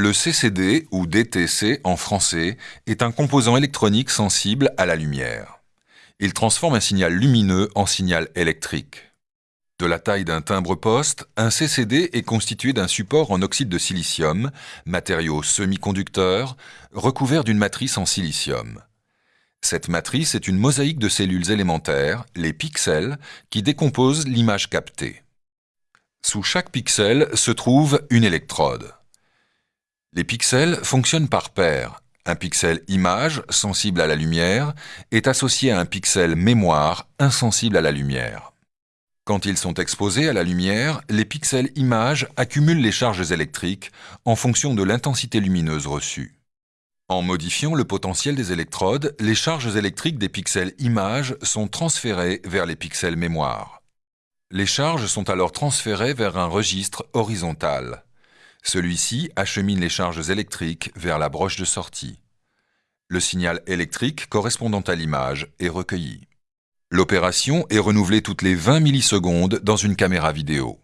Le CCD, ou DTC en français, est un composant électronique sensible à la lumière. Il transforme un signal lumineux en signal électrique. De la taille d'un timbre-poste, un CCD est constitué d'un support en oxyde de silicium, matériau semi-conducteur, recouvert d'une matrice en silicium. Cette matrice est une mosaïque de cellules élémentaires, les pixels, qui décomposent l'image captée. Sous chaque pixel se trouve une électrode. Les pixels fonctionnent par paire. Un pixel image, sensible à la lumière, est associé à un pixel mémoire, insensible à la lumière. Quand ils sont exposés à la lumière, les pixels image accumulent les charges électriques en fonction de l'intensité lumineuse reçue. En modifiant le potentiel des électrodes, les charges électriques des pixels image sont transférées vers les pixels mémoire. Les charges sont alors transférées vers un registre horizontal. Celui-ci achemine les charges électriques vers la broche de sortie. Le signal électrique correspondant à l'image est recueilli. L'opération est renouvelée toutes les 20 millisecondes dans une caméra vidéo.